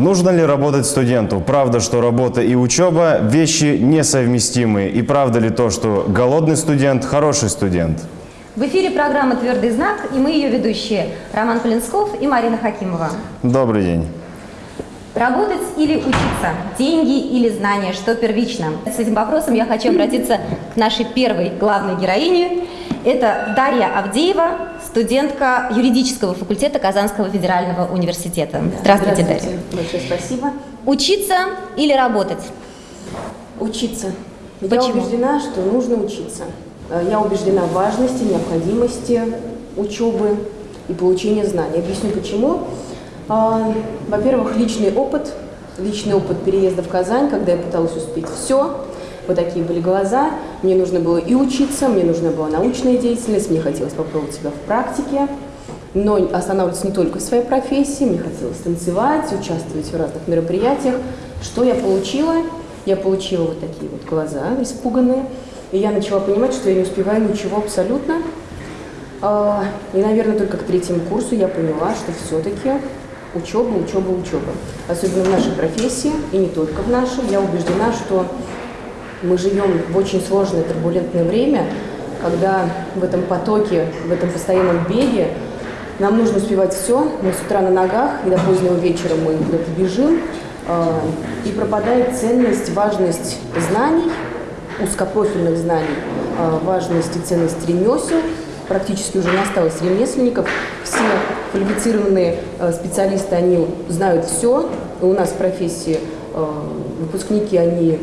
Нужно ли работать студенту? Правда, что работа и учеба – вещи несовместимые. И правда ли то, что голодный студент – хороший студент? В эфире программа «Твердый знак» и мы ее ведущие Роман Полинсков и Марина Хакимова. Добрый день. Работать или учиться? Деньги или знания? Что первично? С этим вопросом я хочу обратиться к нашей первой главной героине. Это Дарья Авдеева, студентка юридического факультета Казанского федерального университета. Здравствуйте, Здравствуйте. Дарья. Большое спасибо. Учиться или работать? Учиться. Я Почему? убеждена, что нужно учиться. Э, Я убеждена в важности, необходимости учебы и получения знаний. Объясню почему. А, Во-первых, личный опыт. Личный опыт переезда в Казань, когда я пыталась успеть все. Вот такие были глаза. Мне нужно было и учиться, мне нужна была научная деятельность, мне хотелось попробовать себя в практике. Но останавливаться не только в своей профессии, мне хотелось танцевать, участвовать в разных мероприятиях. Что я получила? Я получила вот такие вот глаза испуганные. И я начала понимать, что я не успеваю ничего абсолютно. А, И, наверное, только к третьему курсу я поняла, что все-таки учеба, учеба, учеба. Особенно в нашей профессии, и не только в нашей. Я убеждена, что мы живем в очень сложное, турбулентное время, когда в этом потоке, в этом постоянном беге нам нужно успевать все. Мы с утра на ногах, и до позднего вечера мы куда-то бежим. а, И пропадает ценность, важность знаний, узкопрофильных знаний, а, важность и ценность ремесел. Практически уже не осталось ремесленников. Все квалифицированные э, специалисты, они знают все. У нас в профессии э, выпускники, они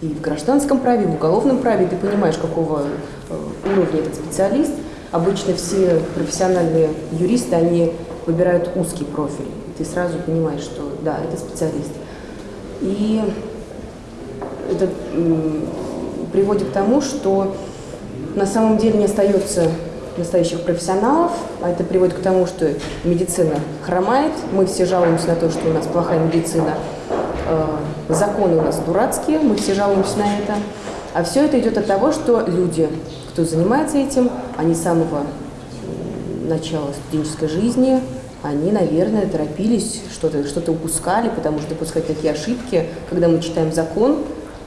и в гражданском праве, и в уголовном праве. Ты понимаешь, какого э, уровня этот специалист. Обычно все профессиональные юристы, они выбирают узкий профиль. Ты сразу понимаешь, что да, это специалист. И это приводит к тому, что на самом деле не остается настоящих профессионалов, а это приводит к тому, что медицина хромает, мы все жалуемся на то, что у нас плохая медицина, э, законы у нас дурацкие, мы все жалуемся на это. А все это идет от того, что люди, кто занимается этим, они с самого начала студенческой жизни, они, наверное, торопились, что-то что упускали, потому что допускать такие ошибки, когда мы читаем закон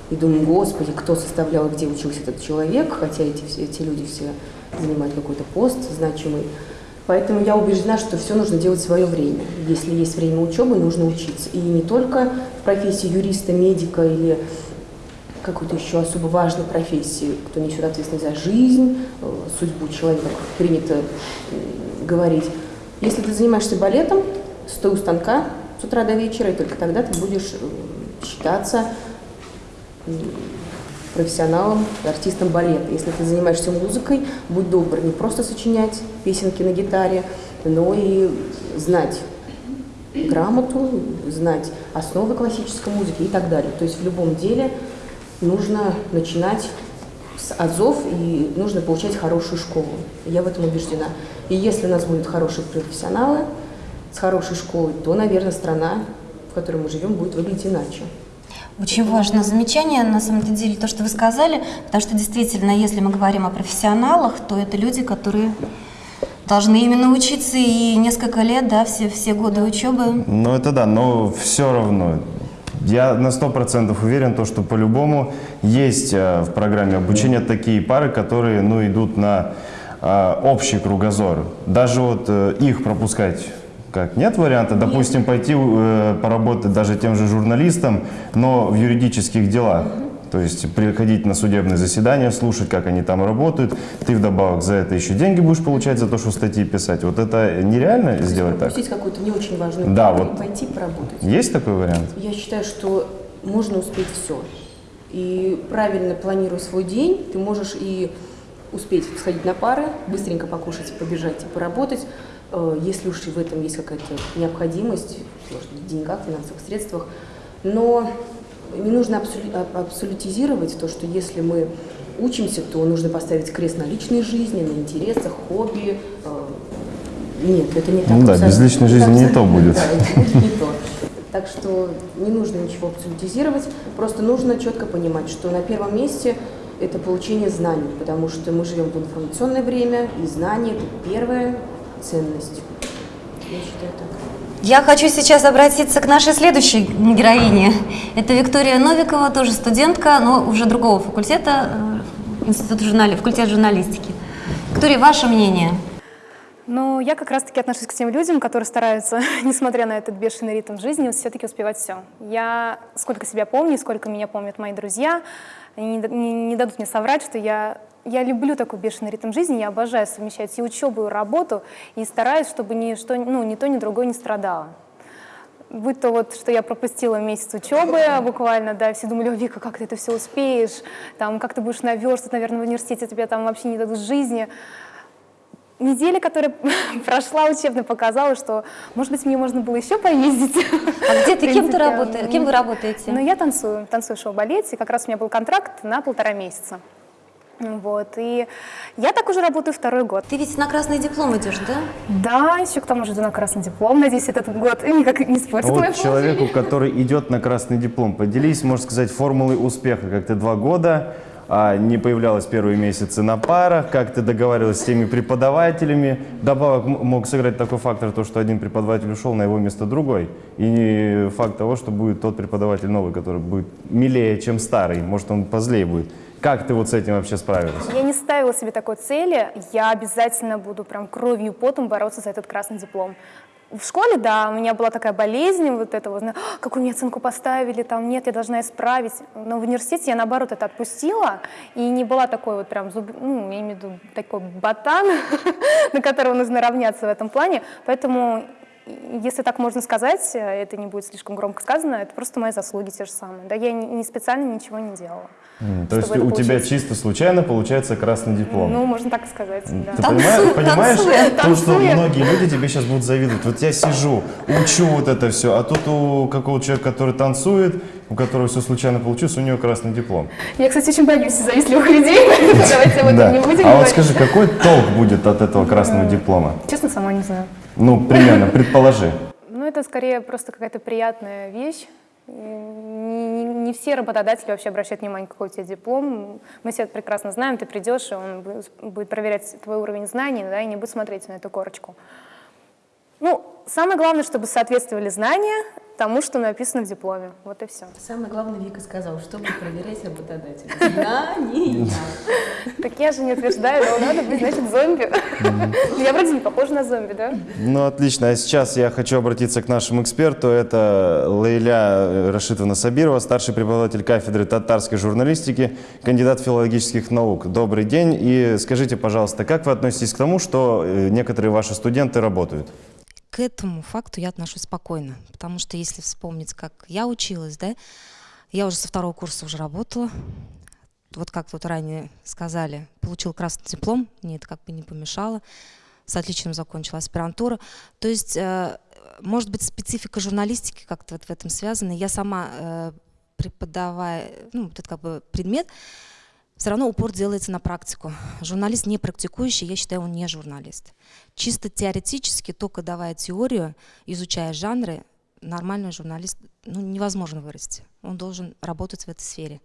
и думаем, господи, кто составлял, где учился этот человек, хотя эти, эти люди все занимают какой-то пост значимый. Поэтому я убеждена, что все нужно делать в свое время. Если есть время учебы, нужно учиться. И не только в профессии юриста, медика или какой-то еще особо важной профессии, кто несет ответственность за жизнь, э, судьбу человека, как принято говорить. Если ты занимаешься балетом, стой у станка с утра до вечера, и только тогда ты будешь э, считаться профессионалом, артистом балета. Если ты занимаешься музыкой, будь добр, не просто сочинять песенки на гитаре, но и знать грамоту, знать основы классической музыки и так далее. То есть в любом деле нужно начинать с азов и нужно получать хорошую школу. Я в этом убеждена. И если у нас будут хорошие профессионалы с хорошей школой, то, наверное, страна, в которой мы живем, будет выглядеть иначе. Очень важное замечание, на самом деле, то, что вы сказали, потому что действительно, если мы говорим о профессионалах, то это люди, которые должны именно учиться и несколько лет, да, все, все годы учебы. Ну это да, но все равно. Я на сто процентов уверен, то, что по-любому есть э, в программе обучения такие пары, которые ну, идут на э, общий кругозор. Даже вот э, их пропускать как нет варианта, допустим, пойти э, поработать даже тем же журналистом, но в юридических делах. То есть приходить на судебные заседания, слушать, как они там работают. Ты вдобавок за это еще деньги будешь получать за то, что статьи писать. Вот это нереально сделать так? Пропустить какую-то не очень важную Да, вот. пойти поработать. Есть такой вариант? Я считаю, что можно успеть все. И правильно планируя свой день, ты можешь и успеть сходить на пары, быстренько покушать, побежать и поработать. Э, Если уж и в этом есть какая-то необходимость, может в деньгах, финансовых средствах. Но не нужно а- абсолютизировать то, что если мы учимся, то нужно поставить крест на личной жизни, на интересах, хобби. Э, Нет, это не так. Ну да, без личной жизни не то будет. да, это будет не то. Так что не нужно ничего абсолютизировать, просто нужно четко понимать, что на первом месте – это получение знаний, потому что мы живем в информационное время, и знания – это первая ценность. Я считаю так. Я хочу сейчас обратиться к нашей следующей героине. Это Виктория Новикова, тоже студентка, но уже другого факультета, э, институт журнали, факультет журналистики. Виктория, ваше мнение? Ну, я как раз-таки отношусь к тем людям, которые стараются, несмотря на этот бешеный ритм жизни, все-таки успевать все. Я, сколько себя помню, сколько меня помнят мои друзья, они не, не, не дадут мне соврать, что я, я люблю такой бешеный ритм жизни, я обожаю совмещать и учебу, и работу, и стараюсь, чтобы ни, что, ну, ни то, ни другое не страдало. Будь то вот, что я пропустила месяц учебы буквально, да, все думали, Вика, как ты это все успеешь, там, как ты будешь наверстывать, наверное, в университете тебе там вообще не дадут жизни неделя, которая прошла учебно, показала, что, может быть, мне можно было еще поездить. А где ты, кем ты работаешь, кем вы работаете? Ну, я танцую, танцую в шоу-балете, как раз у меня был контракт на полтора месяца. Вот, и я так уже работаю второй год. Ты ведь на красный диплом идешь, да? Да, еще к тому же иду на красный диплом. Надеюсь, этот год никак не испортит вот человеку, который идет на красный диплом, поделись, можно сказать, формулой успеха, как ты два года а не появлялась первые месяцы на парах, как ты договаривалась с теми преподавателями. Добавок мог сыграть такой фактор, то, что один преподаватель ушел, на его место другой. И не факт того, что будет тот преподаватель новый, который будет милее, чем старый. Может, он позлее будет. Как ты вот с этим вообще справилась? Я не ставила себе такой цели. Я обязательно буду прям кровью и потом бороться за этот красный диплом. В школе, да, у меня была такая болезнь, вот это вот, какую мне оценку поставили, там, нет, я должна исправить. Но в университете я, наоборот, это отпустила, и не была такой вот прям, зуб, ну, я имею в виду такой ботан, на которого нужно равняться в этом плане. Поэтому если так можно сказать, э, это не будет слишком громко сказано, это просто мои заслуги те же самые. Да, я не, специально ничего не делала. Mm, то есть у получилось. тебя чисто случайно получается красный диплом? Ну, можно так сказать, да. Ты танцуй, понимаешь, танцуй, то, танцуй. что многие люди тебе сейчас будут завидовать. Вот я сижу, учу вот это все, а тут у какого-то человека, который танцует, у которого все случайно получилось, у него красный диплом. Я, кстати, очень боюсь завистливых людей, давайте об этом не будем А вот скажи, какой толк будет от этого красного диплома? Честно, сама не знаю. Ну, примерно, предположи. Ну, это скорее просто какая-то приятная вещь. Не, все работодатели вообще обращают внимание, какой у тебя диплом. Мы все это прекрасно знаем, ты придешь, и он будет проверять твой уровень знаний, да, и не будет смотреть на эту корочку. Ну, самое главное, чтобы соответствовали знания тому, что написано в дипломе. Вот и все. Самое главное, Вика сказала, чтобы проверять работодателя. Знания. Так я же не утверждаю, но надо быть, значит, зомби. Я вроде не похожа на зомби, да? Ну, отлично. А сейчас я хочу обратиться к нашему эксперту. Это Лейля Рашитовна Сабирова, старший преподаватель кафедры татарской журналистики, кандидат филологических наук. Добрый день. И скажите, пожалуйста, как вы относитесь к тому, что э, некоторые ваши студенты работают? К этому факту я отношусь спокойно, потому что если вспомнить, как я училась, да, я уже со второго курса уже работала, вот как тут ранее сказали, получил красный диплом, мне это как бы не помешало, с отличием закончила аспирантуру. То есть, э, может быть, специфика журналистики как-то вот в этом связана. Я сама э, преподавая, ну, этот как бы предмет, все равно упор делается на практику. Журналист не практикующий, я считаю, он не журналист. Чисто теоретически, только давая теорию, изучая жанры, нормальный журналист ну, невозможно вырасти. Он должен работать в этой сфере.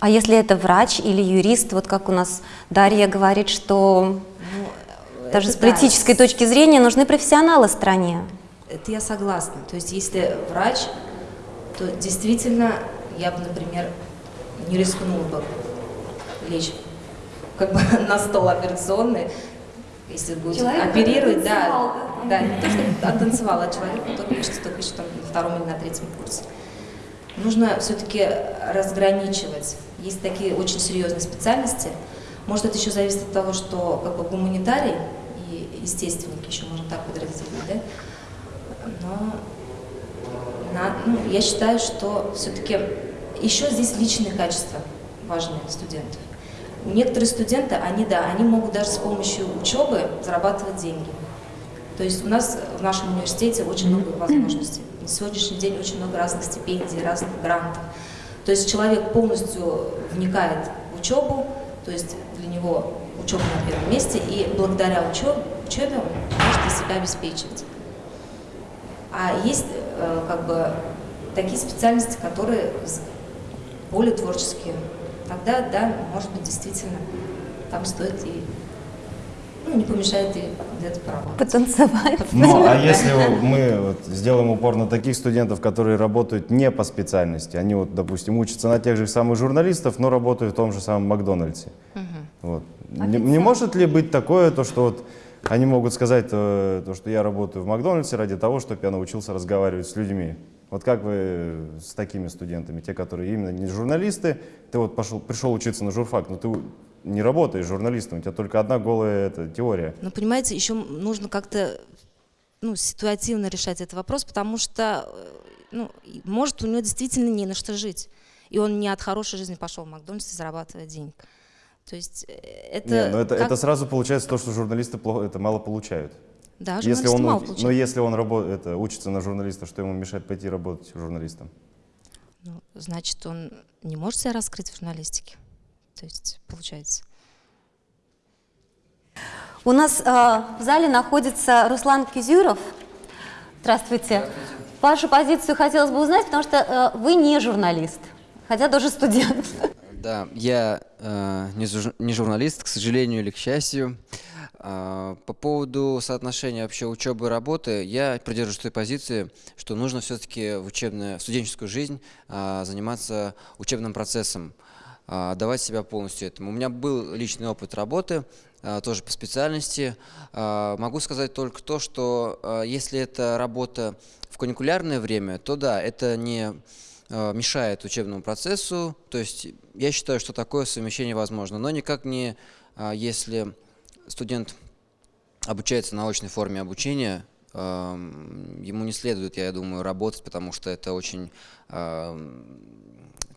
А если это врач или юрист, вот как у нас Дарья говорит, что ну, даже с политической да. точки зрения нужны профессионалы в стране? Это я согласна. То есть если врач, то действительно я бы, например, не рискнула бы лечь как бы на стол операционный, если будет человек оперировать, да, да, да, не то, что оттанцевал, а человек, который лечится только еще там, на втором или на третьем курсе. Нужно все-таки разграничивать. Есть такие очень серьезные специальности. Может, это еще зависит от того, что как бы гуманитарий и естественник еще можно так подразделить, да? Но на, ну, я считаю, что все-таки еще здесь личные качества важны студентов. Некоторые студенты, они, да, они могут даже с помощью учебы зарабатывать деньги. То есть у нас в нашем университете очень много возможностей. На сегодняшний день очень много разных стипендий, разных грантов. То есть человек полностью вникает в учебу, то есть для него учеба на первом месте, и благодаря учебе, учебе он может себя обеспечивать. А есть э, как бы такие специальности, которые более творческие, тогда, да, может быть, действительно, там стоит и, ну, не помешает и где-то поработать. Потанцевать. Ну, а если мы вот сделаем упор на таких студентов, которые работают не по специальности, они вот, допустим, учатся на тех же самых журналистов, но работают в том же самом Макдональдсе. Вот. Не, не может ли быть такое, то, что вот они могут сказать, э, то, что я работаю в Макдональдсе ради того, чтобы я научился разговаривать с людьми? Вот как вы с такими студентами, те, которые именно не журналисты, ты вот пошел, пришел учиться на журфак, но ты не работаешь журналистом, у тебя только одна голая это, теория. Но понимаете, еще нужно как-то ну, ситуативно решать этот вопрос, потому что, э, ну, может, у него действительно не на что жить. И он не от хорошей жизни пошел в Макдональдс и зарабатывает денег. То есть э, это... Не, но это, как- это сразу получается то, что журналисты плохо, это мало получают. Да, если он, мало у- но если он рабо- это, учится на журналиста, что ему мешает пойти работать журналистом? Ну, значит, он не может себя раскрыть в журналистике. То есть, получается. У нас э, в зале находится Руслан Кизюров. Здравствуйте. Вашу позицию хотелось бы узнать, потому что э, вы не журналист, хотя тоже студент. Да, я э, не, жур- не журналист, к сожалению или к счастью. По поводу соотношения вообще учебы и работы, я придерживаюсь той позиции, что нужно все-таки в учебную, в студенческую жизнь а, заниматься учебным процессом, а, давать себя полностью этому. У меня был личный опыт работы, а, тоже по специальности. А, Могу сказать только то, что а, если это работа в конъюнктурное время, то да, это не мешает учебному процессу. То есть я считаю, что такое совмещение возможно, но никак не а, если студент обучается на очной форме обучения, эм, ему не следует, я думаю, работать, потому что это очень эм,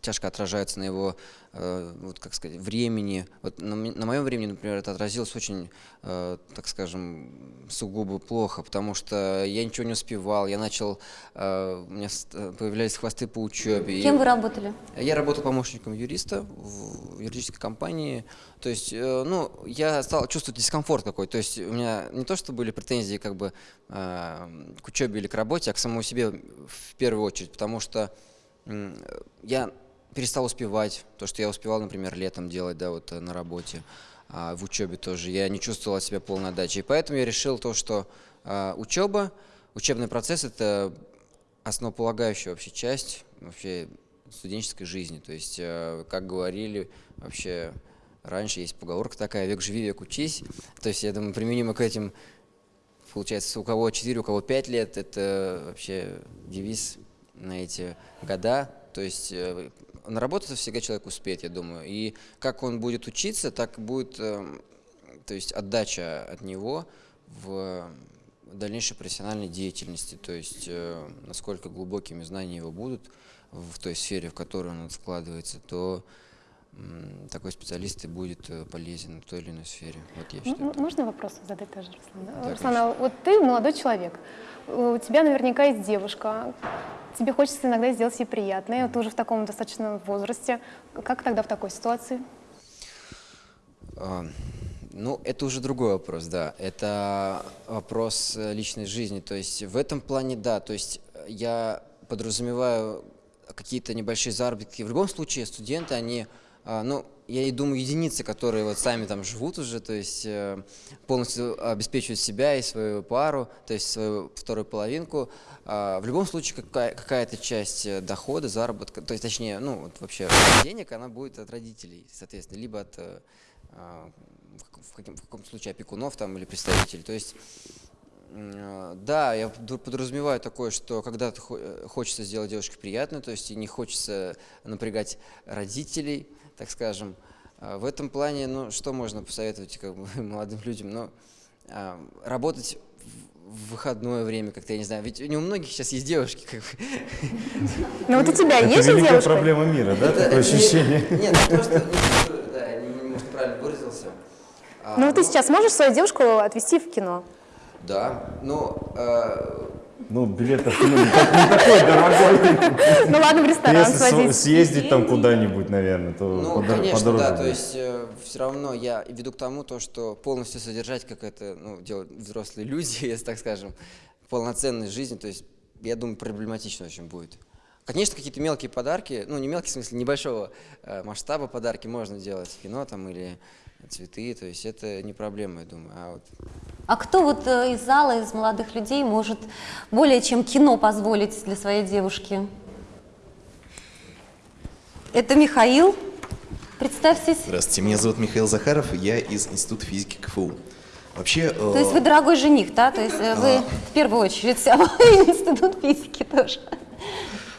тяжко отражается на его, вот как сказать, времени. Вот на, на моем времени, например, это отразилось очень, э, так скажем, сугубо плохо, потому что я ничего не успевал, я начал, э, у меня э, появлялись хвосты по учебе. и- Кем вы работали? я работал помощником юриста в юридической компании. То есть, э, ну, я стал чувствовать дискомфорт какой. То есть, у меня не то, что были претензии как бы э, к учебе или к работе, а к самому себе в первую очередь, потому что м, я перестал успевать то, что я успевал, например, летом делать, да, вот э, на работе, а в учебе тоже. Я не чувствовал себя полной отдачи. И поэтому я решил то, что э, учеба, учебный процесс – это основополагающая вообще часть вообще студенческой жизни. То есть, э, как говорили, вообще раньше есть поговорка такая «век живи, век учись». То есть, я думаю, применимо к этим, получается, у кого 4, у кого 5 лет, это вообще девиз на эти года. То есть, э, на работу всегда человек успеет, я думаю. И как он будет учиться, так будет, эм, то есть, отдача от него в дальнейшей профессиональной деятельности, то есть э, насколько глубокими знания его будут в той сфере, в которую он вкладывается, то такой специалист и будет э, полезен в той или иной сфере. Вот я считаю. Можно вопрос задать тоже, Руслан? Да, Руслан, а вот ты молодой человек, у тебя наверняка есть девушка, тебе хочется иногда сделать ей приятное, ты уже в таком достаточно возрасте. Как тогда в такой ситуации? А, Ну, это уже другой вопрос, да. Это вопрос э, личной жизни. То есть в этом плане, да. То есть э, я подразумеваю какие-то небольшие заработки. В любом случае студенты, они, ну, я и думаю, единицы, которые вот сами там живут уже, то есть э, полностью обеспечивают себя и свою пару, то есть свою вторую половинку. А, В любом случае какая- какая-то часть э, дохода, заработка, то есть точнее, ну, вот вообще денег, она будет от родителей, соответственно, либо от э, а, в каком- в каком, случае опекунов там или представителей. То есть, да, я подразумеваю такое, что когда-то хо- э, хочется сделать девушке приятно, то есть и не хочется напрягать родителей, так скажем. А, В этом плане, ну, что можно посоветовать как бы, молодым людям? Ну, а, работать в- выходное время, как-то, я не знаю, ведь не у многих сейчас есть девушки, как бы, Ну вот у тебя Это есть девушка? проблема мира, да, такое ощущение? Нет, ну, просто, ну, да, я не- может, правильно выразился. А, Ну вот ты сейчас можешь свою девушку отвезти в кино? Да, ну, э, Ну, билет в кино не, так- не такой дорогой. Ну ладно, в ресторан Если сводить. съездить там куда-нибудь, наверное, то ну, подор- конечно, подороже да, то есть все равно я веду к тому, то, что полностью содержать, как это ну, делают взрослые люди, если так скажем, полноценной жизни, то есть я думаю, проблематично очень будет. Конечно, какие-то мелкие подарки, ну не мелкие, в смысле небольшого э, масштаба подарки можно делать, кино там или цветы, то есть это не проблема, я думаю. А вот А кто вот э, из зала, из молодых людей может более чем кино позволить для своей девушки? Это Михаил. Представьтесь. Здравствуйте, меня зовут Михаил Захаров, я из Института физики КФУ. Вообще, То есть вы дорогой жених, да? То есть э, вы в первую очередь институт физики тоже.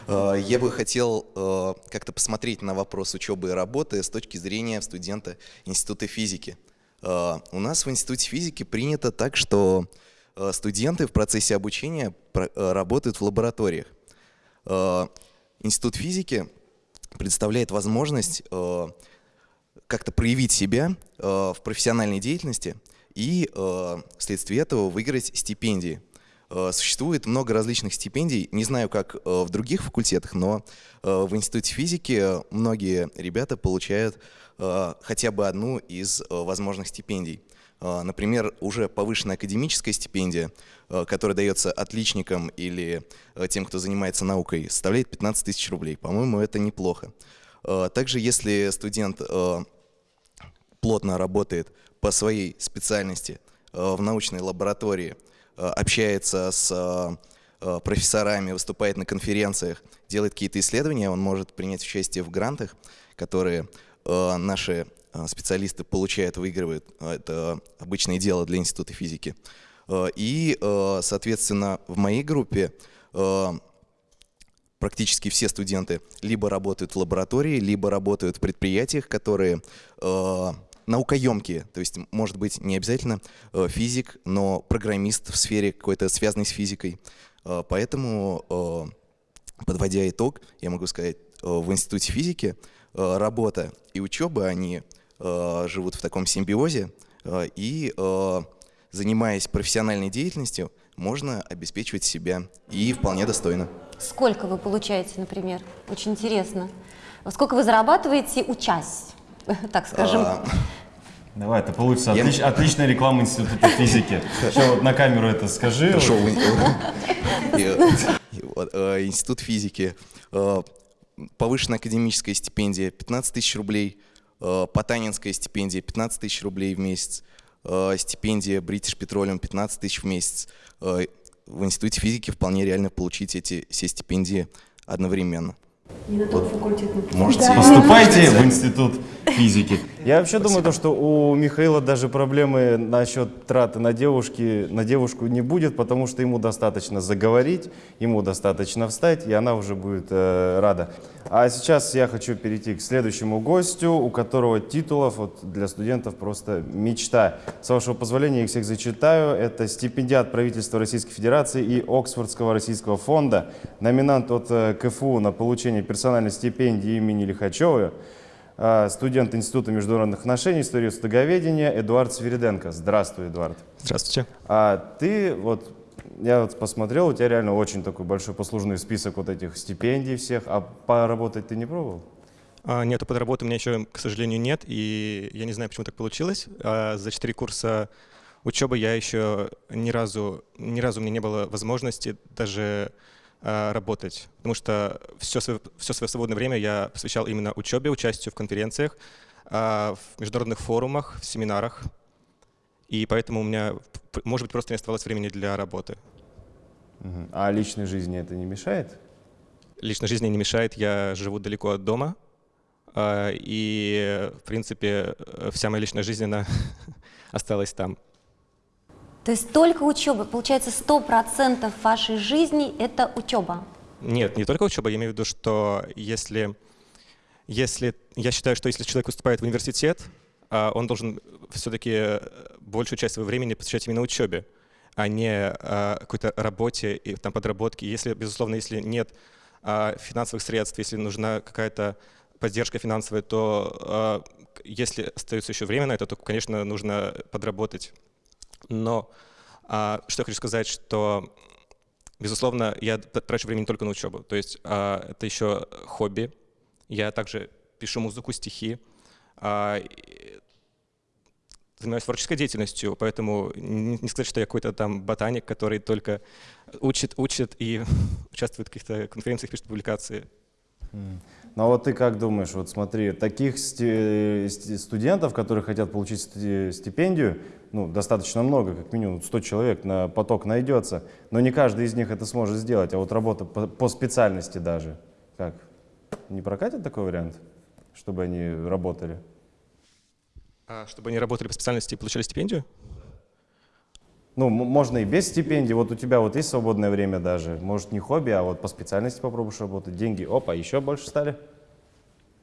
Э, я бы хотел э, как-то посмотреть на вопрос учебы и работы с точки зрения студента Института физики. Э, у нас в Институте физики принято так, что студенты в процессе обучения работают в лабораториях. Институт физики представляет возможность как-то проявить себя в профессиональной деятельности и вследствие этого выиграть стипендии. Э, Существует много различных стипендий, не знаю, как э, в других факультетах, но э, в Институте физики многие ребята получают хотя бы одну из возможных стипендий. Например, уже повышенная академическая стипендия, которая дается отличникам или тем, кто занимается наукой, составляет 15 тысяч рублей. По-моему, это неплохо. Также, если студент плотно работает по своей специальности в научной лаборатории, общается с э, э, профессорами, выступает на конференциях, делает какие-то исследования, он может принять участие в грантах, которые э, наши э, специалисты получают, выигрывают. Это обычное дело для Института физики. Э, И, э, соответственно, в моей группе э, практически все студенты либо работают в лаборатории, либо работают в предприятиях, которые э, наукоемкие. То есть, может быть, не обязательно э, физик, но программист в сфере какой-то связанной с физикой. Э, поэтому, э, подводя итог, я могу сказать, в Институте физики работа и учеба, они живут в таком симбиозе, и занимаясь профессиональной деятельностью, можно обеспечивать себя и вполне достойно. Сколько вы получаете, например? Очень интересно. Сколько вы зарабатываете, учась, так скажем? А, Давай, это получится Я- отлич- отличная реклама Института физики. Сейчас вот на камеру это скажи. Хорошо, э, Институт физики, э, повышенная академическая стипендия 15 тысяч рублей, э, Потанинская стипендия 15 тысяч рублей в месяц, стипендия British Petroleum 15 тысяч в месяц. В Институте физики вполне реально получить эти все стипендии одновременно. Не на тот факультет Можете Поступайте в институт физики. Я вообще думаю, то, что у Михаила даже проблемы насчет траты на, девушки, на девушку не будет, потому что ему достаточно заговорить, ему достаточно встать, и она уже будет э, рада. А сейчас я хочу перейти к следующему гостю, у которого титулов вот, для студентов просто мечта. С вашего позволения, я их всех зачитаю. Это стипендиат правительства Российской Федерации и Оксфордского российского фонда, номинант от э, КФУ на получение персональной стипендии имени Лихачева, студент Института международных отношений, истории стоговедения Эдуард Свириденко. Здравствуй, Эдуард. Здравствуйте. А ты вот, я вот посмотрел, у тебя реально очень такой большой послужный список вот этих стипендий всех, а поработать ты не пробовал? А, Нету подработы у меня еще, к сожалению, нет, и я не знаю, почему так получилось. А За четыре курса учебы я еще ни разу, ни разу у меня не было возможности даже а, работать, потому что все свое, все свое свободное время я посвящал именно учебе, участию в конференциях, а, в международных форумах, в семинарах, и поэтому у меня, может быть, просто не оставалось времени для работы. А личной жизни это не мешает? Личной жизни не мешает, я живу далеко от дома, а, и, в принципе, э, вся моя личная жизнь, она осталась там. То есть только учеба. Получается, 100% вашей жизни – это учеба. Нет, не только учеба, я имею в виду, что если, если я считаю, что если человек поступает в университет, а, он должен все-таки большую часть своего времени посвящать именно учебе, а не а, какой-то работе и там подработке. Если, безусловно, если нет а, финансовых средств, если нужна какая-то поддержка финансовая, то если остается еще время на это, то, конечно, нужно подработать. Но а, что я хочу сказать, что Безусловно, я трачу время не только на учебу. То есть а, это еще хобби. Я также пишу музыку, стихи. А, занимаюсь творческой деятельностью, поэтому не сказать, что я какой-то там ботаник, который только учит, учит и участвует в каких-то конференциях, пишет публикации. Ну а вот ты как думаешь, вот смотри, таких студентов, которые хотят получить сти- стипендию, ну, достаточно много, как минимум 100 человек на поток найдется, но не каждый из них это сможет сделать, а вот работа по специальности даже, как? Не прокатит такой вариант, чтобы они работали? А чтобы они работали по специальности и получали стипендию? Ну, можно и без стипендии, вот у тебя вот есть свободное время даже, может не хобби, а вот по специальности попробуешь работать, деньги, опа, еще больше стали?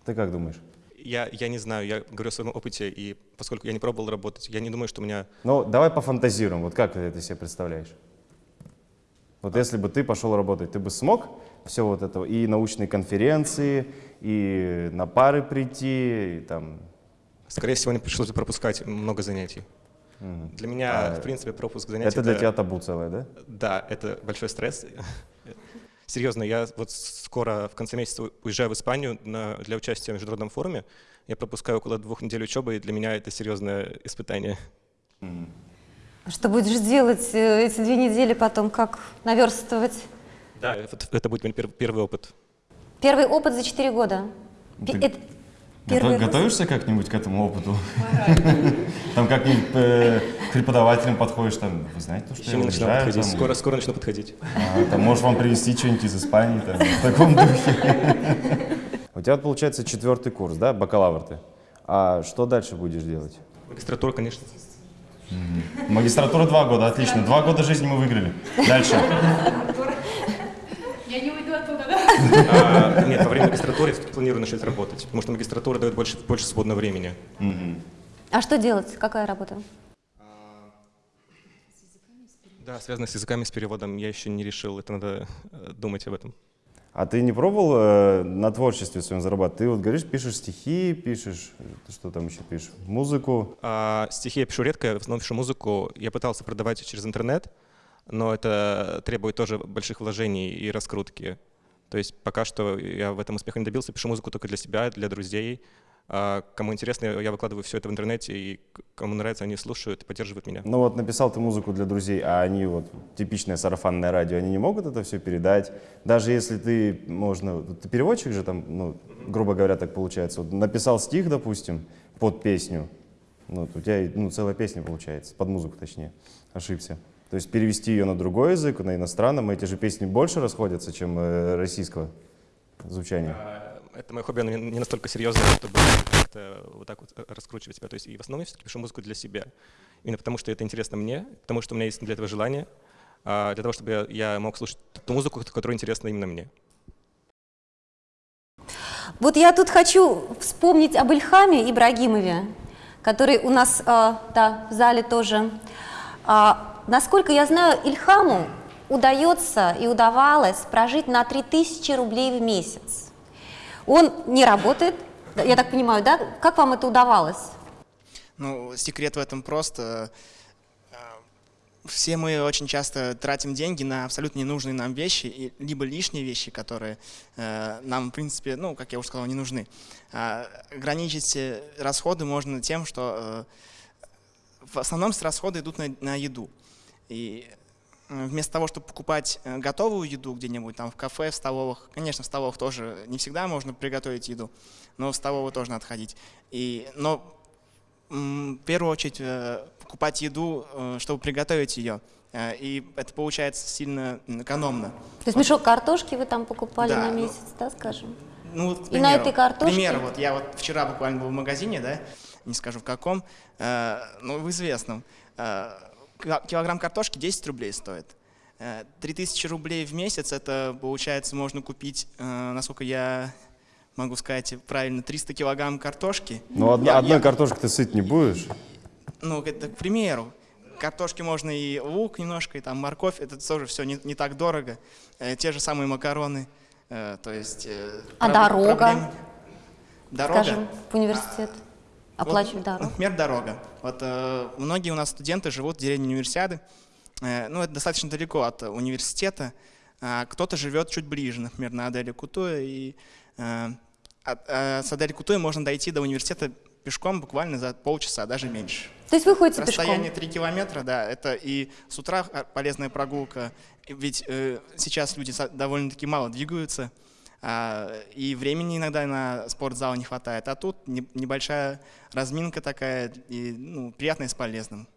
Ты как думаешь? Я, я не знаю, я говорю о своем опыте, и поскольку я не пробовал работать, я не думаю, что у меня... Ну, давай пофантазируем, вот как ты это себе представляешь? Вот если бы ты пошел работать, ты бы смог все вот это, и научные конференции, и на пары прийти, и там... Скорее всего, мне пришлось бы пропускать много занятий. Для меня, А, в принципе, пропуск занятий... Это для тебя табу целое, да? Да, это большой стресс. Серьезно, я вот скоро в конце месяца уезжаю в Испанию на- для участия в международном форуме. Я пропускаю около двух недель учебы, и для меня это серьезное испытание. А Что будешь делать э, эти две недели потом? Как наверстывать? Да, вот это будет мой пер- первый опыт. Первый опыт за 4 года. Ты это первый раз? готовишься как-нибудь к этому опыту? Там как-нибудь э, к преподавателям подходишь, там, вы знаете, то, что Еще я уезжаю, подходить. там, Скоро, скоро начну подходить. а, там, можешь вам привезти что-нибудь из Испании, там, в таком духе. У тебя, получается, четвертый курс, да, бакалавр ты. А что дальше будешь делать? Магистратура, конечно. Магистратура два года, отлично. Два года жизни мы выиграли. Дальше. Я не уйду оттуда, да? А, нет, во время магистратуры я планирую начать работать, потому что магистратура дает больше, больше свободного времени. А что делать? Какая работа? Да, связано с языками, с переводом, я еще не решил, это надо э, думать об этом. А ты не пробовал э, на творчестве своем зарабатывать? Ты вот говоришь, пишешь стихи, пишешь, э, ты что там еще пишешь? Музыку. А, стихи я пишу редко, в основном пишу музыку. Я пытался продавать через интернет, но это требует тоже больших вложений и раскрутки. То есть пока что я в этом успеха не добился, пишу музыку только для себя, для друзей. А кому интересно, я выкладываю все это в интернете, и кому нравится, они слушают и поддерживают меня. Ну вот написал ты музыку для друзей, а они вот, типичное сарафанное радио, они не могут это все передать? Даже если ты, можно, ты переводчик же там, ну, грубо говоря, так получается. Вот написал стих, допустим, под песню, ну, вот у тебя ну, целая песня получается, под музыку точнее, ошибся. То есть перевести ее на другой язык, на иностранном, эти же песни больше расходятся, чем э, российского звучания. А, Это мое хобби, оно не настолько серьезное, чтобы как-то вот так вот э, раскручивать себя. То есть и в основном я все-таки пишу музыку для себя. Именно потому, что это интересно мне, потому что у меня есть для этого желание, а для того, чтобы я, я мог слушать ту музыку, которая интересна именно мне. Вот я тут хочу вспомнить об Ильхаме Ибрагимове, который у нас э, да, в зале тоже. А, насколько я знаю, Ильхаму удается и удавалось прожить на 3000 рублей в месяц. Он не работает, я так понимаю, да? Как вам это удавалось? Ну, секрет в этом просто. э, Все мы очень часто тратим деньги на абсолютно ненужные нам вещи, либо лишние вещи, которые э, нам, в принципе, ну, как я уже сказал, не нужны. А, Ограничить э, расходы можно тем, что э, в основном с расходы идут на, на еду. И вместо того, чтобы покупать э, готовую еду где-нибудь там в кафе, в столовых, конечно, в столовых тоже не всегда можно приготовить еду, но в столовую тоже надо ходить. И, но в первую очередь э, покупать еду, э, чтобы приготовить ее. И это получается сильно экономно. То есть мешок картошки вы там покупали Да, на ну, месяц, да, скажем? Ну, вот, к И на примеру, этой картошке? К примеру, вот я вот вчера буквально был в магазине, да, не скажу в каком, э, ну, в известном. Э, килограмм картошки 10 рублей стоит. Э, 3000 рублей в месяц, это, получается, можно купить, э, насколько я могу сказать правильно, 300 килограмм картошки. Ну, одна- Я- одной я- картошкой ты сыт не будешь. ну, это к примеру. Картошки можно и лук немножко, и там морковь, это тоже все не, не так дорого. Э, те же самые макароны, э, то есть... э, А дорога? проблем- Дорога? Скажем, в университет. Оплачивать Вот, дорогу. Например, дорога. Вот э, многие у нас студенты живут в деревне Универсиады. Э, ну, это достаточно далеко от университета. А кто-то живет чуть ближе, например, на Аделе Кутуя. И э, от, э, с Адели Кутуя можно дойти до университета пешком буквально за полчаса, даже меньше. То есть вы ходите Расстояние пешком? 3 километра, да, это и с утра а, полезная прогулка, ведь э, сейчас люди довольно-таки мало двигаются, и времени иногда на спортзал не хватает, а тут не- небольшая разминка такая, и ну, приятная с полезным,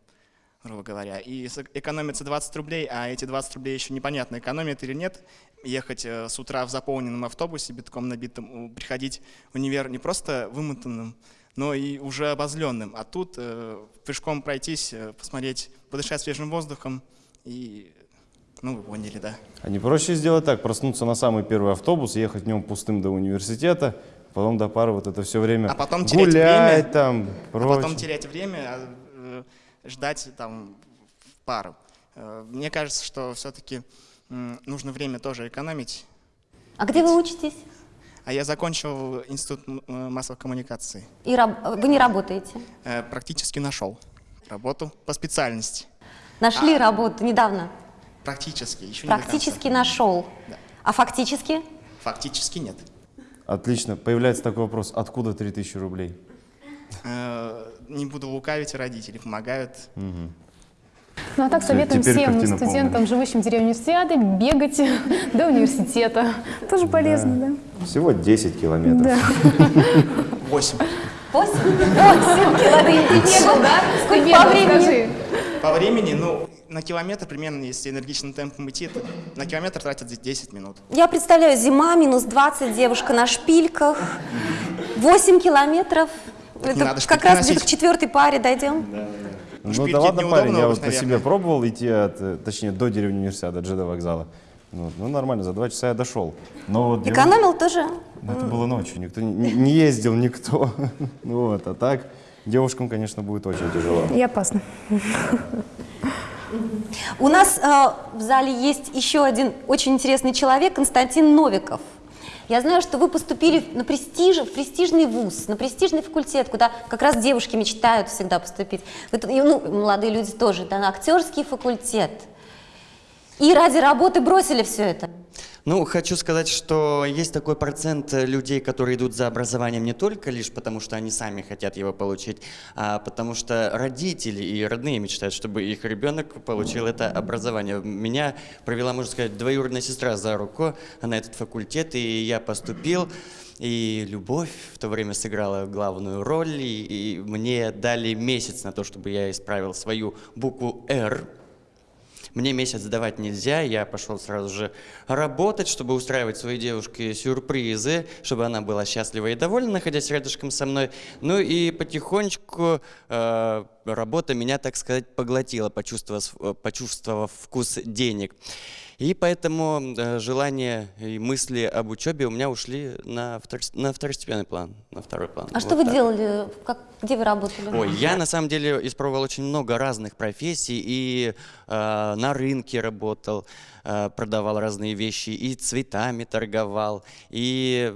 грубо говоря. И экономится 20 рублей, а эти 20 рублей еще непонятно, экономят или нет. Ехать э, с утра в заполненном автобусе, битком набитым, приходить в универ не просто вымотанным, но и уже обозленным. А тут э, пешком пройтись, э, посмотреть, подышать свежим воздухом и, ну, вы поняли, да. А не проще сделать так, проснуться на самый первый автобус, ехать в нем пустым до университета, потом до пары вот это все время А потом терять гулять время, там, А прочее. потом терять время, а, э, ждать там в пару. Э, Мне кажется, что все-таки нужно время тоже экономить. А где вы учитесь? А я закончил институт э, массовых коммуникаций. И раб- вы не работаете? Э, Практически нашел работу по специальности. Нашли А. работу недавно? Практически, еще не. Практически нашел. Да. А фактически? Фактически нет. Отлично. Появляется такой вопрос, откуда 3000 рублей? Э, Не буду лукавить, родители помогают. Ну а так советуем теперь всем студентам, полная. живущим в деревне универсиады, бегать до университета. Тоже полезно, да? Всего 10 километров. Да. Восемь. Восемь? Восемь километров. Ты бегал, да? Сколько по времени? По времени, ну, на километр примерно, если энергичным темпом идти, то на километр тратят 10 минут. Я представляю, зима, минус 20, девушка на шпильках, 8 километров. Это надо как раз где-то к четвертой паре дойдем. Ну Шпильки да ладно, парень, я вот по себе пробовал идти, от, э, точнее, до деревни университета, до ЖД вокзала. Вот, Ну, нормально, за два часа я дошел. Но вот девушка- Экономил тоже? Ну, это было ночью, никто не, не ездил, никто. Ну Вот, а так девушкам, конечно, будет очень тяжело. И опасно. У нас э, в зале есть еще один очень интересный человек, Константин Новиков. Я знаю, что вы поступили на престиж, в престижный вуз, на престижный факультет, куда как раз девушки мечтают всегда поступить. И, ну, молодые люди тоже, да, на актерский факультет. И ради работы бросили все это. Ну, хочу сказать, что есть такой процент э, людей, которые идут за образованием не только лишь потому, что они сами хотят его получить, а потому что родители и родные мечтают, чтобы их ребенок получил это образование. Меня провела, можно сказать, двоюродная сестра за руку на этот факультет, и я поступил. И любовь в то время сыграла главную роль, и, и мне дали месяц на то, чтобы я исправил свою букву «Р», мне месяц сдавать нельзя, я пошел сразу же работать, чтобы устраивать своей девушке сюрпризы, чтобы она была счастлива и довольна, находясь рядышком со мной. Ну и потихонечку э, работа меня, так сказать, поглотила, почувствовав, э, почувствовав вкус денег. И поэтому э, желания и мысли об учебе у меня ушли на, втор- на второстепенный план, на второй план. А Вот что вы так. делали? Как, где вы работали? Ой, я на самом деле испробовал очень много разных профессий и э, на рынке работал, э, продавал разные вещи, и цветами торговал, и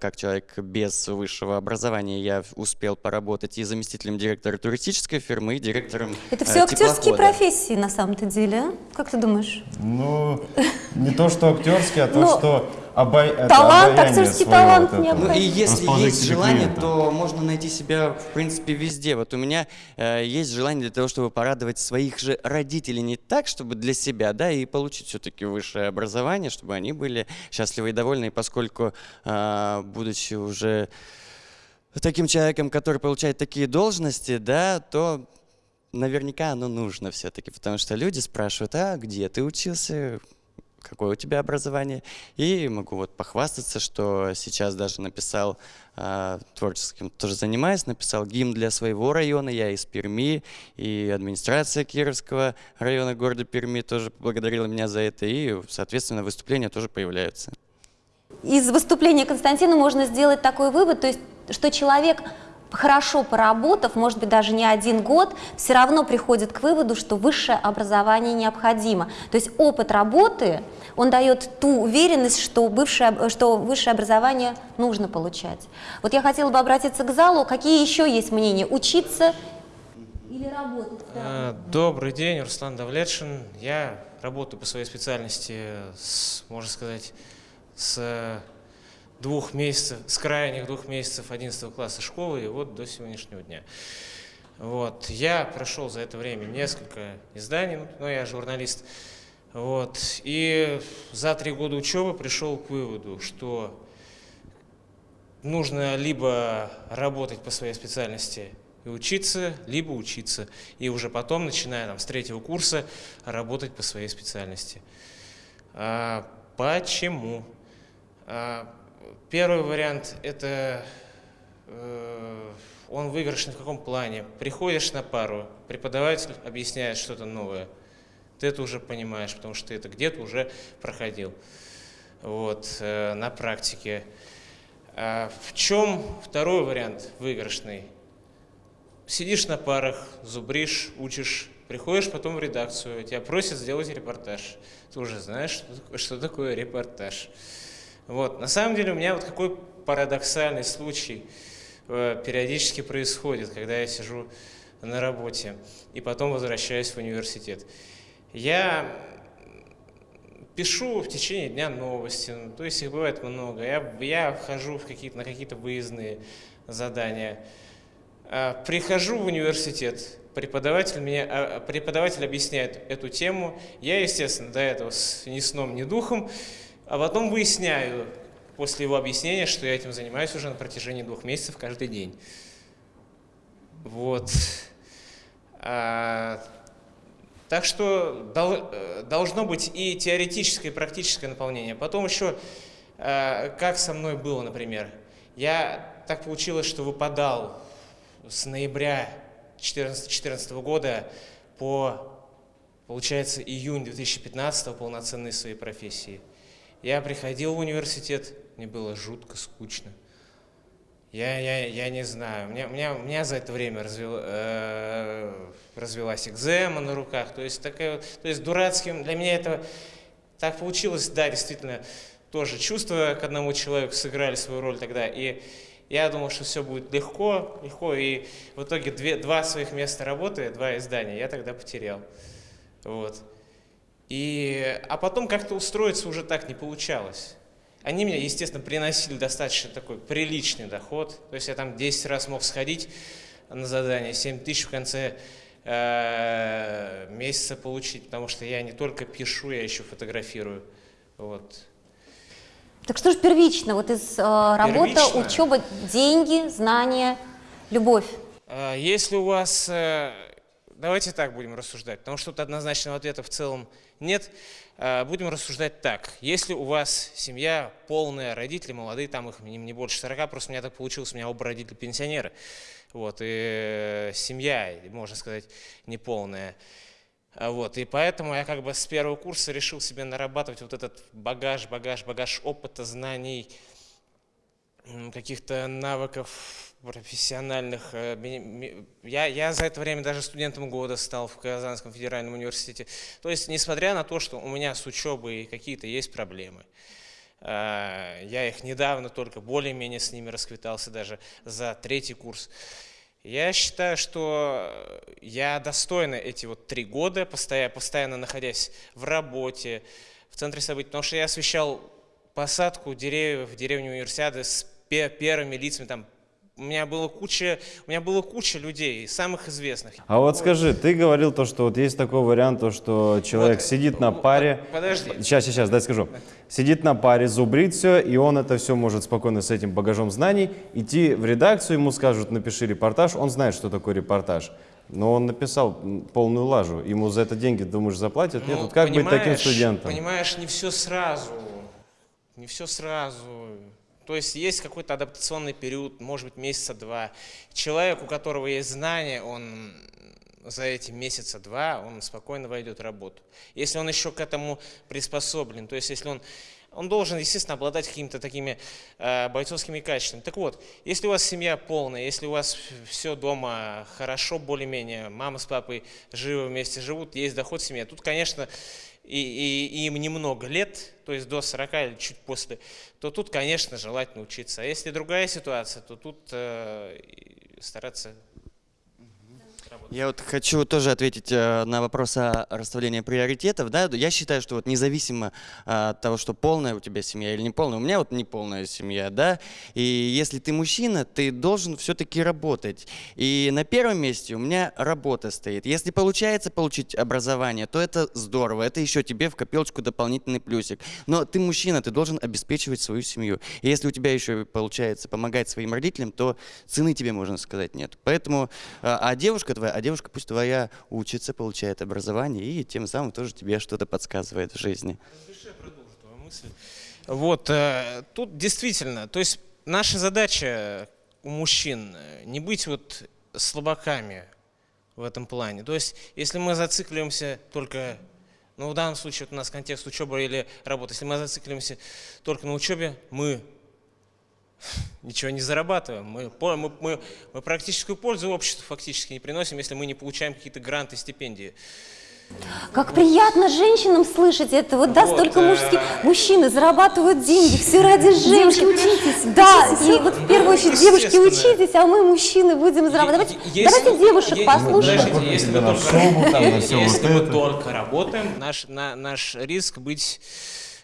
как человек без высшего образования я успел поработать и заместителем директора туристической фирмы, и директором Это э, все актерские теплохода. профессии на самом-то деле, а? Как ты думаешь? Ну, не то, что актерский, а то, Но что обай... это талант, обаяние актерский своего талант вот необходим. Ну и если есть желание, клиента. то можно найти себя, в принципе, везде. Вот у меня э, есть желание для того, чтобы порадовать своих же родителей не так, чтобы для себя, да, и получить все-таки высшее образование, чтобы они были счастливы и довольны, и поскольку, э, будучи уже таким человеком, который получает такие должности, да, то наверняка оно нужно все-таки, потому что люди спрашивают, а где ты учился, какое у тебя образование. И могу вот похвастаться, что сейчас даже написал а, творческим, тоже занимаюсь, написал гимн для своего района, я из Перми, и администрация Кировского района города Перми тоже поблагодарила меня за это, и, соответственно, выступления тоже появляются. Из выступления Константина можно сделать такой вывод, то есть, что человек, хорошо поработав, может быть, даже не один год, все равно приходит к выводу, что высшее образование необходимо. То есть опыт работы, он дает ту уверенность, что, бывшее, что высшее образование нужно получать. Вот я хотела бы обратиться к залу. Какие еще есть мнения? Учиться или работать? Э, Добрый день, Руслан Давлетшин. Я работаю по своей специальности, с, можно сказать, с двух месяцев, с крайних двух месяцев 11 класса школы и вот до сегодняшнего дня. Вот. Я прошел за это время несколько изданий, но я журналист. Вот. И за три года учебы пришел к выводу, что нужно либо работать по своей специальности и учиться, либо учиться. И уже потом, начиная там, с третьего курса, работать по своей специальности. А, почему? А, первый вариант – это э, он выигрышный в каком плане? Приходишь на пару, преподаватель объясняет что-то новое. Ты это уже понимаешь, потому что ты это где-то уже проходил вот, э, на практике. А в чем второй вариант выигрышный? Сидишь на парах, зубришь, учишь, приходишь потом в редакцию, тебя просят сделать репортаж. Ты уже знаешь, что такое, репортаж. Вот. На самом деле у меня вот какой парадоксальный случай э, периодически происходит, когда я сижу на работе и потом возвращаюсь в университет. Я пишу в течение дня новости, ну, то есть их бывает много. Я, я хожу в какие на какие-то выездные задания. А, прихожу в университет, преподаватель, меня, а, преподаватель объясняет эту тему. Я, естественно, до этого ни сном, ни духом, а потом выясняю после его объяснения, что я этим занимаюсь уже на протяжении двух месяцев каждый день. Вот. А, так что э, должно быть и теоретическое, и практическое наполнение. Потом еще, э, как со мной было, например. Я так получилось, что выпадал с ноября 2014 года по, получается, июнь 2015 полноценной своей профессии. Я приходил в университет, мне было жутко скучно. Я, я, я не знаю. У меня, у, меня, у меня за это время развил, э, развелась экзема на руках. То есть, такая, то есть дурацким для меня это так получилось, да, действительно, тоже чувства к одному человеку сыграли свою роль тогда. И я думал, что все будет легко, легко. И в итоге две, два своих места работы, два издания я тогда потерял. Вот. И, а потом как-то устроиться уже так не получалось. Они мне, естественно, приносили достаточно такой приличный доход. То есть я там 10 раз мог сходить на задание, 7 тысяч в конце э, месяца получить, потому что я не только пишу, я еще фотографирую. Вот. Так что же первично? Вот из э, первично? учеба, деньги, знания, любовь. Э, если у вас... Э, давайте так будем рассуждать, потому что тут однозначного ответа в целом нет. Э, будем рассуждать так. Если у вас семья полная, родители молодые, там их не больше 40, просто у меня так получилось, у меня оба родители пенсионеры. Вот, и семья, можно сказать, неполная. Вот, и поэтому я как бы с первого курса решил себе нарабатывать вот этот багаж, багаж, багаж опыта, знаний, каких-то навыков профессиональных. Э, я, я за это время даже студентом года стал в Казанском федеральном университете. То есть, несмотря на то, что у меня с учебой какие-то есть проблемы, э, я их недавно только более-менее с ними расквитался даже за третий курс. Я считаю, что я достойно эти вот три года, постоянно, постоянно находясь в работе, в центре событий, потому что я освещал посадку деревьев в деревне Универсиады с первыми лицами, там, у меня было куча, у меня было куча людей, самых известных. А вот, скажи, ты говорил то, что вот есть такой вариант, то, что человек вот, сидит на паре. Подожди. Сейчас, сейчас, дай скажу. Сидит на паре, зубрит все, и он это все может спокойно с этим багажом знаний идти в редакцию, ему скажут, напиши репортаж, он знает, что такое репортаж. Но он написал полную лажу. Ему за это деньги, думаешь, заплатят? Ну, Нет, вот как быть таким студентом? Понимаешь, не все сразу. Не все сразу. То есть есть какой-то адаптационный период, может быть, месяца два. Человек, у которого есть знания, он за эти месяца два, он спокойно войдет в работу. Если он еще к этому приспособлен, то есть если он он должен, естественно, обладать какими-то такими э, бойцовскими качествами. Так вот, если у вас семья полная, если у вас все дома хорошо, более-менее, мама с папой живы вместе живут, есть доход в семье, тут, конечно, и, и, им немного лет, то есть до 40 или чуть после, то тут, конечно, желательно учиться. А если другая ситуация, то тут э, стараться Я вот хочу тоже ответить э, на вопрос о расставлении приоритетов. Да? Я считаю, что вот независимо э, от того, что полная у тебя семья или не полная, у меня вот не полная семья, да, и если ты мужчина, ты должен все-таки работать. И на первом месте у меня работа стоит. Если получается получить образование, то это здорово, это еще тебе в копилочку дополнительный плюсик. Но ты мужчина, ты должен обеспечивать свою семью. И если у тебя еще получается помогать своим родителям, то цены тебе, можно сказать, нет. Поэтому, э, а девушка твоя, а девушка пусть твоя учится, получает образование и тем самым тоже тебе что-то подсказывает в жизни. Вот, э, тут действительно, то есть наша задача у мужчин э, не быть вот слабаками в этом плане. То есть, если мы зацикливаемся только, ну в данном случае вот у нас контекст учебы или работы, если мы зацикливаемся только на учебе, мы ничего не зарабатываем. Мы, мы, мы, мы практическую пользу обществу фактически не приносим, если мы не получаем какие-то гранты, стипендии. Как приятно женщинам слышать это. Вот, да, Вот, столько э, мужских. Мужчины зарабатывают деньги, все ради женщин. учитесь. Да, и вот в первую очередь девушки учитесь, а мы, мужчины, будем зарабатывать. Давайте, Если- давайте девушек послушаем. Подождите, если мы только, если мы работаем, наш, на, наш риск быть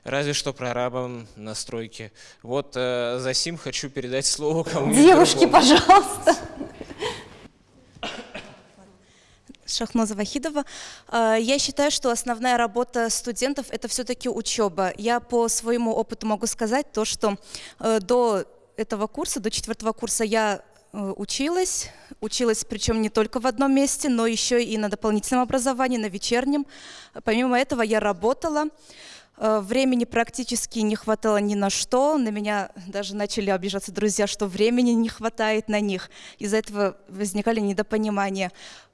разве что прорабом на стройке. Вот э, за сим хочу передать слово кому-нибудь Девушки, другому. пожалуйста. Шахноза Вахидова. Э, Я считаю, что основная работа студентов – это все-таки учеба. Я по своему опыту могу сказать то, что э, до этого курса, до четвертого курса я э, училась, училась причем не только в одном месте, но еще и на дополнительном образовании, на вечернем. Помимо этого я работала, Времени практически не хватало ни на что. На меня даже начали обижаться друзья, что времени не хватает на них. Из-за этого возникали недопонимания.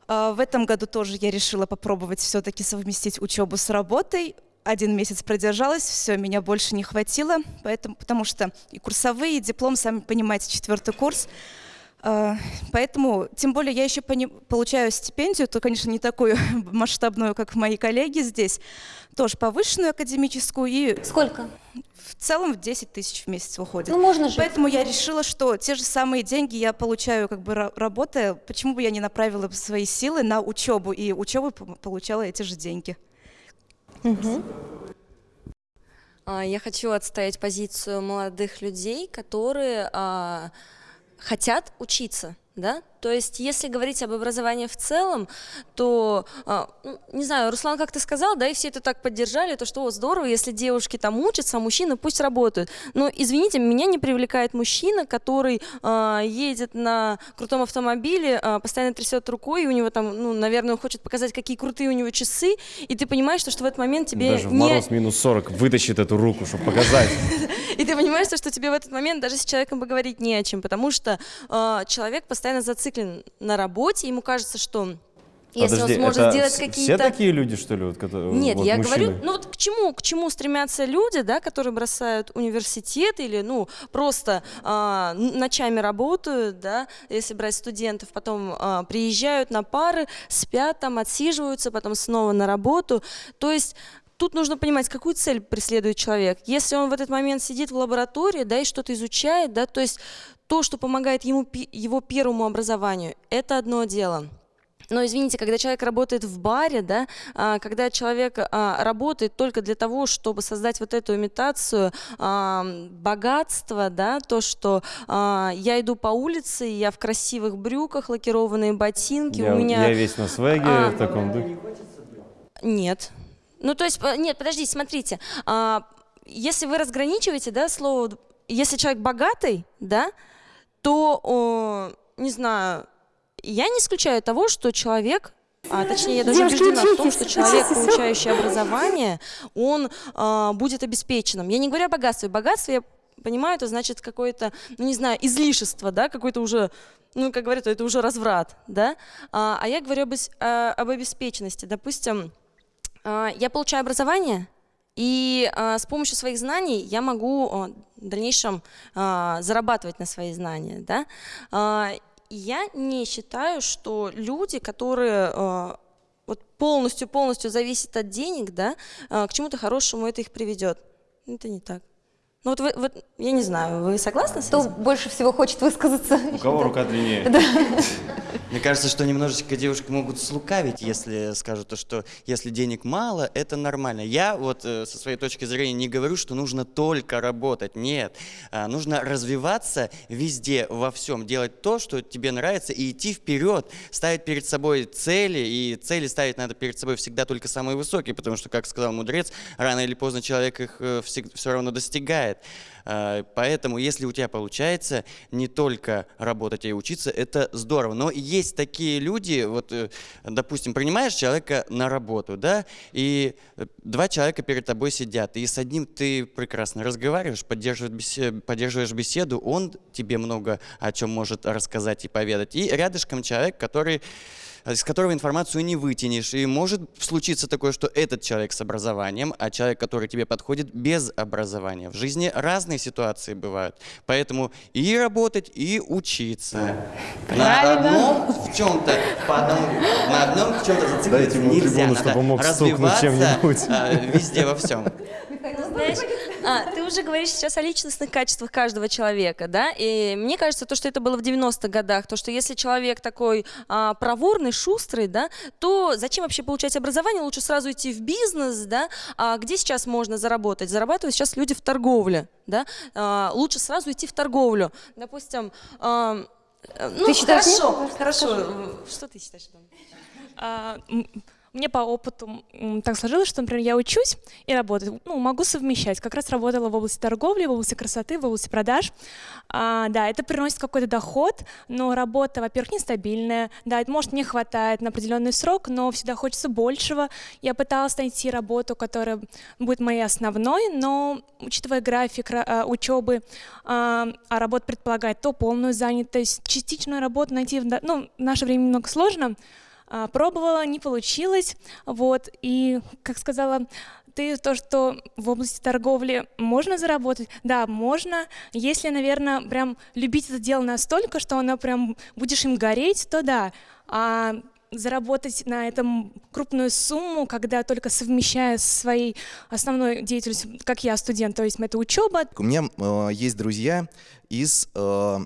А В этом году тоже я решила попробовать все-таки совместить учебу с работой. Один месяц продержалась, все, меня больше не хватило, поэтому, потому что и курсовые, и диплом, сами понимаете, четвертый курс. А, Поэтому, тем более, я еще получаю стипендию, то, конечно, не такую масштабную, как мои коллеги здесь, тоже повышенную академическую, и Сколько? в целом в 10 тысяч в месяц выходит. Ну, можно жить. Поэтому я решила, что те же самые деньги я получаю, как бы ра- работая, почему бы я не направила свои силы на учебу, и учебу получала эти же деньги. А, Я хочу отстоять позицию молодых людей, которые а, хотят учиться, да? То есть, если говорить об образовании в целом, то, а, ну, не знаю, Руслан как-то сказал, да, и все это так поддержали, то что «О, здорово, если девушки там учатся, а мужчины пусть работают. Но, извините, меня не привлекает мужчина, который а, едет на крутом автомобиле, а, постоянно трясет рукой, и у него там, ну, наверное, он хочет показать, какие крутые у него часы, и ты понимаешь, что, что в этот момент тебе Даже в не... мороз минус 40 вытащит эту руку, чтобы показать. И ты понимаешь, то, что тебе в этот момент даже с человеком поговорить не о чем, потому что э, человек постоянно зациклен на работе, ему кажется, что если Подожди, он сможет это сделать какие-то... Все такие люди, что ли? Вот, которые, Нет, вот я мужчины? говорю, ну вот к чему, к чему стремятся люди, да, которые бросают университет или, ну, просто н- ночами работают, да, если брать студентов, потом а, приезжают на пары, спят там, отсиживаются, потом снова на работу. То есть тут нужно понимать, какую цель преследует человек. Если он в этот момент сидит в лаборатории, да, и что-то изучает, да, то есть то, что помогает ему его первому образованию, это одно дело. Но извините, когда человек работает в баре, да, а, когда человек а, работает только для того, чтобы создать вот эту имитацию а, богатства, да, то, что я иду по улице, я в красивых брюках, лакированные ботинки, Я, у меня... я весь на свеге А. в таком духе. Нет. Ну, то есть, э, нет, подождите, смотрите. если вы разграничиваете, да, слово, если человек богатый, да, то, о, не знаю, я не исключаю того, что человек а, точнее, я даже убеждена в том, что человек, получающий образование, он а, будет обеспеченным. Я не говорю о богатстве. Богатство, я понимаю, это значит какое-то, ну не знаю, излишество, да, какой-то уже, ну, как говорят, это уже разврат, да. А, а я говорю об, а, об обеспеченности. Допустим, а, я получаю образование, и а, с помощью своих знаний я могу в дальнейшем а, зарабатывать на свои знания. Да? А, я не считаю, что люди, которые а, вот полностью-полностью зависят от денег, да, а, к чему-то хорошему это их приведет. Это не так. Ну вот, вы, вот я не знаю, вы согласны с Кто этим? больше всего хочет высказаться? У кого рука длиннее? Мне кажется, что немножечко девушки могут слукавить, если скажут, то, что если денег мало, это нормально. Я вот э, со своей точки зрения не говорю, что нужно только работать. Нет, А, нужно развиваться везде, во всем, делать то, что тебе нравится, и идти вперед, ставить перед собой цели, и цели ставить надо перед собой всегда только самые высокие, потому что, как сказал мудрец, рано или поздно человек их все равно достигает. А, Поэтому, если у тебя получается не только работать, а и учиться, это здорово. Но есть такие люди, вот, э, допустим, принимаешь человека на работу, да, и э, два человека перед тобой сидят, и с одним ты прекрасно разговариваешь, поддерживаешь беседу, поддерживаешь беседу, он тебе много о чем может рассказать и поведать. И рядышком человек, который из которого информацию не вытянешь. И может случиться такое, что этот человек с образованием, а человек, который тебе подходит, без образования. В жизни разные ситуации бывают. Поэтому и работать, и учиться. На одном в чем-то, по одному, на одном в чем-то зацикливаться Дайте ему нельзя. трибуну, Надо чтобы он мог развиваться чем-нибудь. а, везде, во всем. Знаешь, а, ты уже говоришь сейчас о личностных качествах каждого человека, да? И мне кажется, то, что это было в 90-х годах, то, что если человек такой а, проворный, шустрый, да, то зачем вообще получать образование? Лучше сразу идти в бизнес, да? А где сейчас можно заработать? Зарабатывают сейчас люди в торговле, да? А, лучше сразу идти в торговлю. Допустим, а, ну, Ты считаешь, хорошо, нет? хорошо. Что ты считаешь? Мне по опыту так сложилось, что, например, я учусь и работаю, ну, могу совмещать. Как раз работала в области торговли, в области красоты, в области продаж. А, да, это приносит какой-то доход, но работа, во-первых, нестабильная. Да, это может не хватает на определенный срок, но всегда хочется большего. Я пыталась найти работу, которая будет моей основной, но учитывая график ра- а, учебы, а а работа предполагает то полную занятость, частичную работу найти ну, в наше время немного сложно. А, Пробовала, не получилось, вот, и, как сказала ты, то, что в области торговли можно заработать, да, можно, если, наверное, прям любить это дело настолько, что оно прям будешь им гореть, то да, а заработать на этом крупную сумму, когда только совмещая со своей основной деятельностью, как я студент, то есть это учеба, У меня э, есть друзья из э,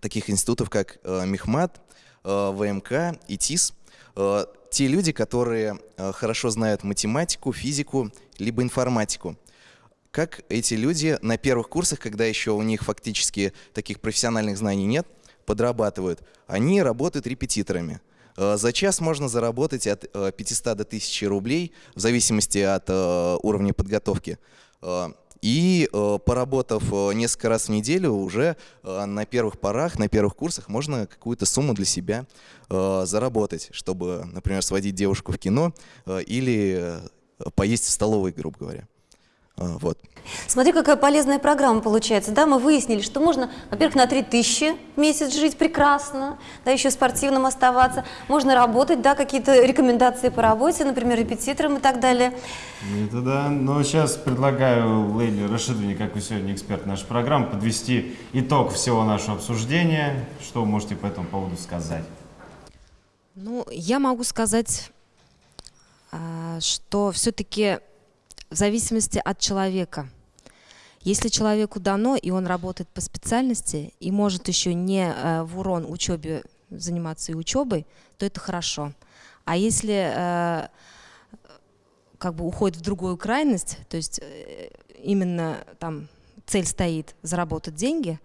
таких институтов, как э, Мехмат, ВМК и ТИС. Э, те люди, которые э, хорошо знают математику, физику, либо информатику. Как эти люди на первых курсах, когда еще у них фактически таких профессиональных знаний нет, подрабатывают, они работают репетиторами. Э, За час можно заработать от э, 500 до 1000 рублей, в зависимости от э, уровня подготовки. И э, поработав э, несколько раз в неделю, уже э, на первых порах, на первых курсах можно какую-то сумму для себя заработать, чтобы, например, сводить девушку в кино или поесть в столовой, грубо говоря. Э, Вот. Смотри, какая полезная программа получается. Да, мы выяснили, что можно, во-первых, на 3000 в месяц жить прекрасно, да, еще спортивным оставаться. Можно работать, да, какие-то рекомендации по работе, например, репетитором и так далее. Это да. Но сейчас предлагаю Лейле Рашидовне, как вы сегодня эксперт нашей программы, подвести итог всего нашего обсуждения. Что вы можете по этому поводу сказать? Ну, я могу сказать, а, что все-таки в зависимости от человека. Если человеку дано, и он работает по специальности, и может еще не э, в урон учебе заниматься и учебой, то это хорошо. А если э, как бы уходит в другую крайность, то есть э, именно там цель стоит заработать деньги,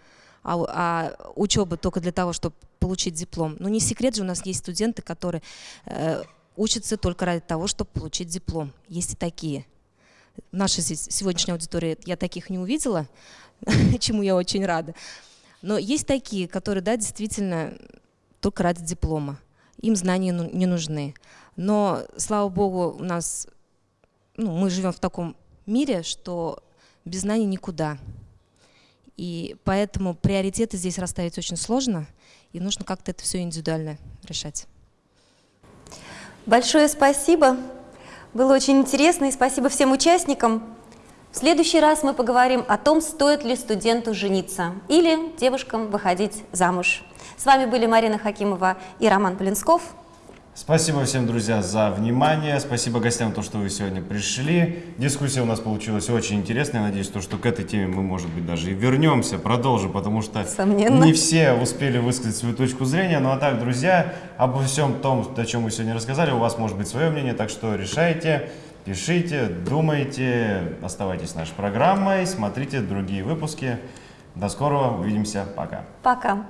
а, а учеба только для того, чтобы получить диплом. Ну не секрет же, у нас есть студенты, которые э, учатся только ради того, чтобы получить диплом. Есть и такие. Нашей се- сегодняшней аудитории я таких не увидела, чему я очень рада. Но есть такие, которые, да, действительно только ради диплома. Им знания ну- не нужны. Но, слава богу, у нас, ну, мы живем в таком мире, что без знаний никуда. И поэтому приоритеты здесь расставить очень сложно, и нужно как-то это все индивидуально решать. Большое спасибо. Было очень интересно, и спасибо всем участникам. В следующий раз мы поговорим о том, стоит ли студенту жениться или девушкам выходить замуж. С вами были Марина Хакимова и Роман Полинсков. Спасибо всем, друзья, за внимание. Спасибо гостям, то, что вы сегодня пришли. Дискуссия у нас получилась очень интересная. Я надеюсь, то, что к этой теме мы, может быть, даже и вернемся, продолжим, потому что Сомненно. не все успели высказать свою точку зрения. Ну а так, друзья, обо всем том, о чем мы сегодня рассказали, у вас может быть свое мнение, так что решайте, пишите, думайте, оставайтесь с нашей программой, смотрите другие выпуски. До скорого, увидимся, пока. Пока.